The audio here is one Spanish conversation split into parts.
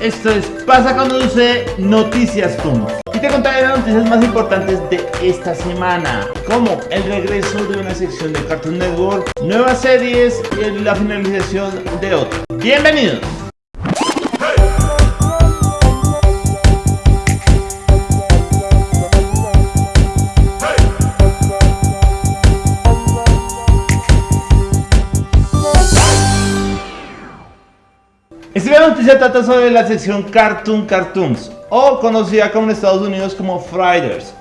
Esto es Pasa cuando sucede Noticias Toon y te contaré las noticias más importantes de esta semana como el regreso de una sección de Cartoon Network, nuevas series y la finalización de otra. Bienvenidos. Esta noticia trata sobre la sección Cartoon Cartoons, o conocida como en Estados Unidos como Fridays.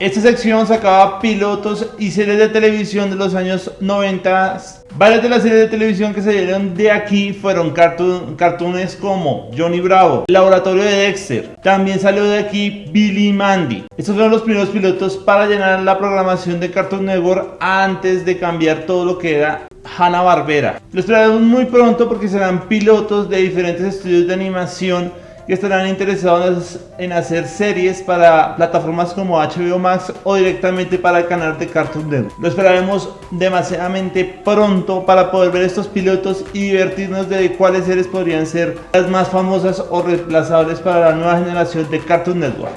Esta sección sacaba pilotos y series de televisión de los años 90. Varias de las series de televisión que salieron de aquí fueron cartoon, cartoons como Johnny Bravo, Laboratorio de Dexter. También salió de aquí Billy Mandy. Estos fueron los primeros pilotos para llenar la programación de Cartoon Network antes de cambiar todo lo que era Hanna-Barbera. Lo esperaremos muy pronto porque serán pilotos de diferentes estudios de animación que estarán interesados en hacer series para plataformas como HBO Max o directamente para el canal de Cartoon Network. Lo esperaremos demasiadamente pronto para poder ver estos pilotos y divertirnos de cuáles series podrían ser las más famosas o reemplazables para la nueva generación de Cartoon Network.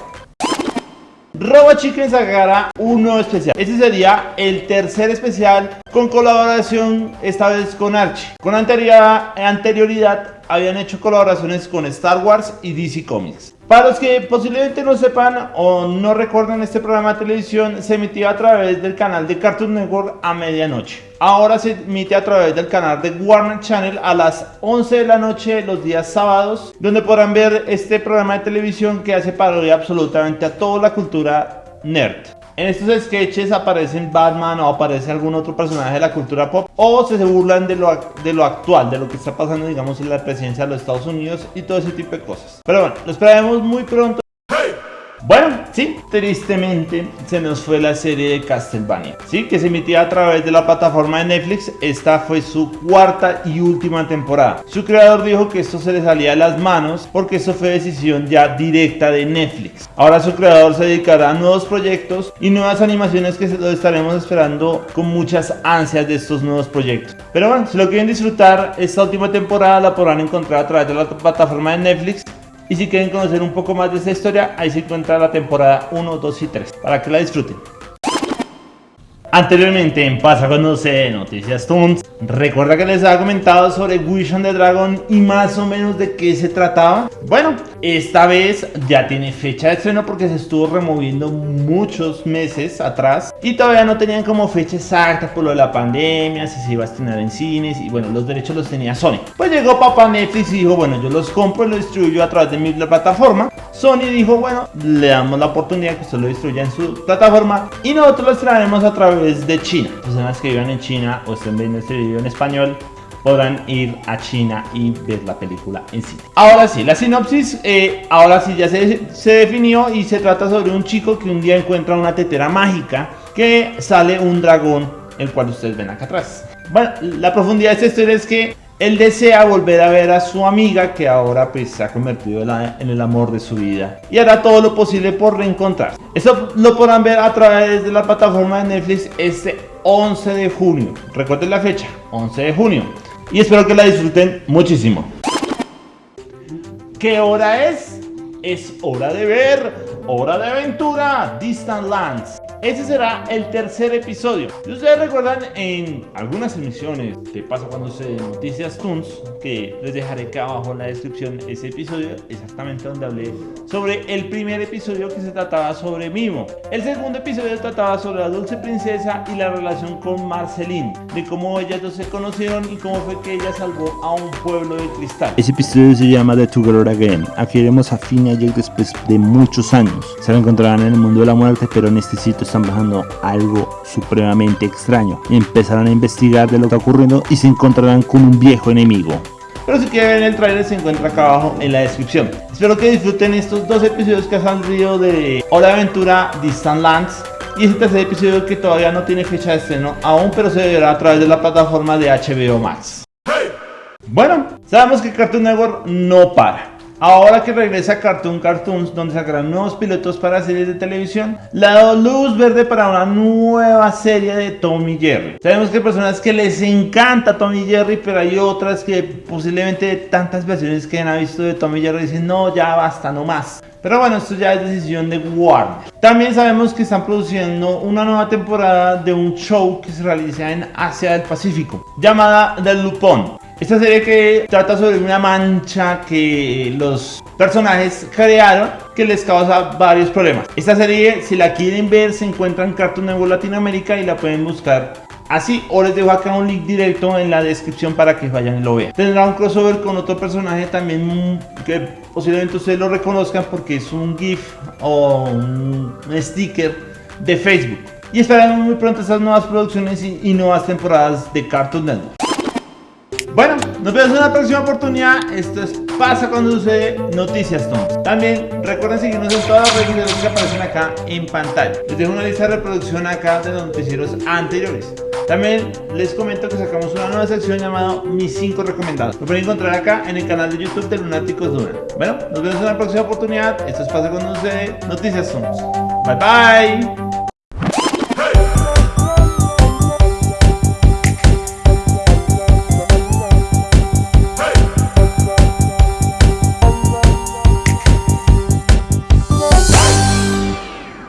Robo Chicken sacará un nuevo especial. Este sería el tercer especial con colaboración esta vez con Archie. Con anterioridad habían hecho colaboraciones con Star Wars y DC Comics. Para los que posiblemente no sepan o no recuerden este programa de televisión, se emitía a través del canal de Cartoon Network a medianoche. Ahora se emite a través del canal de Warner Channel a las 11 de la noche los días sábados, donde podrán ver este programa de televisión que hace parodia absolutamente a toda la cultura nerd. En estos sketches aparecen Batman o aparece algún otro personaje de la cultura pop o se burlan de lo, de lo actual, de lo que está pasando digamos en la presidencia de los Estados Unidos y todo ese tipo de cosas. Pero bueno, lo esperaremos muy pronto sí, tristemente se nos fue la serie de Castlevania, sí, que se emitía a través de la plataforma de Netflix. Esta fue su cuarta y última temporada. Su creador dijo que esto se le salía de las manos porque eso fue decisión ya directa de Netflix. Ahora su creador se dedicará a nuevos proyectos y nuevas animaciones que lo estaremos esperando con muchas ansias de estos nuevos proyectos. Pero bueno, si lo quieren disfrutar, esta última temporada la podrán encontrar a través de la plataforma de Netflix y si quieren conocer un poco más de esta historia, ahí se encuentra la temporada 1, 2 y 3, para que la disfruten. Anteriormente en Pasa Conoce Noticias Toons, recuerda que les había comentado sobre Wish on the Dragon y más o menos de qué se trataba. Bueno, esta vez ya tiene fecha de estreno porque se estuvo removiendo muchos meses atrás y todavía no tenían como fecha exacta por lo de la pandemia, si se iba a estrenar en cines y bueno, los derechos los tenía Sony. Pues llegó papá Netflix y dijo, bueno, yo los compro y los distribuyo a través de mi plataforma Sony dijo, bueno, le damos la oportunidad que usted lo distribuya en su plataforma y nosotros lo traeremos a través de China. Personas que vivan en China o estén viendo este video en español podrán ir a China y ver la película en sí. Ahora sí, la sinopsis, eh, ahora sí ya se, se definió y se trata sobre un chico que un día encuentra una tetera mágica que sale un dragón, el cual ustedes ven acá atrás. Bueno, la profundidad de esta historia es que él desea volver a ver a su amiga que ahora pues se ha convertido en el amor de su vida y hará todo lo posible por reencontrar. Eso lo podrán ver a través de la plataforma de Netflix este 11 de junio. Recuerden la fecha, 11 de junio. Y espero que la disfruten muchísimo. ¿Qué hora es? Es hora de ver, hora de aventura, Distant Lands. Ese será el tercer episodio. Si ustedes recuerdan en algunas emisiones que pasa cuando se Noticias Toons, que les dejaré acá abajo en la descripción ese episodio, exactamente donde hablé sobre el primer episodio que se trataba sobre Mimo. El segundo episodio trataba sobre la dulce princesa y la relación con Marceline, de cómo ellas dos se conocieron y cómo fue que ella salvó a un pueblo de cristal. Ese episodio se llama The Together Again. Aquí veremos a Finn y Jake después de muchos años. Se lo encontrarán en el mundo de la muerte, pero en este sitio están bajando algo supremamente extraño. Empezarán a investigar de lo que está ocurriendo y se encontrarán con un viejo enemigo. Pero si quieren ver el trailer se encuentra acá abajo en la descripción. Espero que disfruten estos dos episodios que han salido de Hora de Aventura Distant Lands y este tercer episodio que todavía no tiene fecha de estreno aún, pero se verá a través de la plataforma de HBO Max. Bueno, sabemos que Cartoon Network no para. Ahora que regresa Cartoon Cartoons, donde sacarán nuevos pilotos para series de televisión, le ha dado luz verde para una nueva serie de Tom y Jerry. Sabemos que hay personas que les encanta Tom y Jerry, pero hay otras que posiblemente tantas versiones que han visto de Tom y Jerry dicen no, ya basta, no más. Pero bueno, esto ya es decisión de Warner. También sabemos que están produciendo una nueva temporada de un show que se realiza en Asia del Pacífico, llamada The Lupon. Esta serie que trata sobre una mancha que los personajes crearon que les causa varios problemas. Esta serie, si la quieren ver, se encuentra en Cartoon Network Latinoamérica y la pueden buscar así o les dejo acá un link directo en la descripción para que vayan y lo vean. Tendrá un crossover con otro personaje también que posiblemente ustedes lo reconozcan porque es un GIF o un sticker de Facebook. Y estarán muy pronto estas nuevas producciones y nuevas temporadas de Cartoon Network. Bueno, nos vemos en una próxima oportunidad. Esto es Pasa cuando sucede Noticias Tom. También recuerden seguirnos en todas las redes sociales que aparecen acá en pantalla. Les dejo una lista de reproducción acá de los noticieros anteriores. También les comento que sacamos una nueva sección llamada Mis 5 recomendados. Lo pueden encontrar acá en el canal de YouTube de Lunáticos Duna. Bueno, nos vemos en una próxima oportunidad. Esto es Pasa cuando sucede Noticias Tom. Bye bye.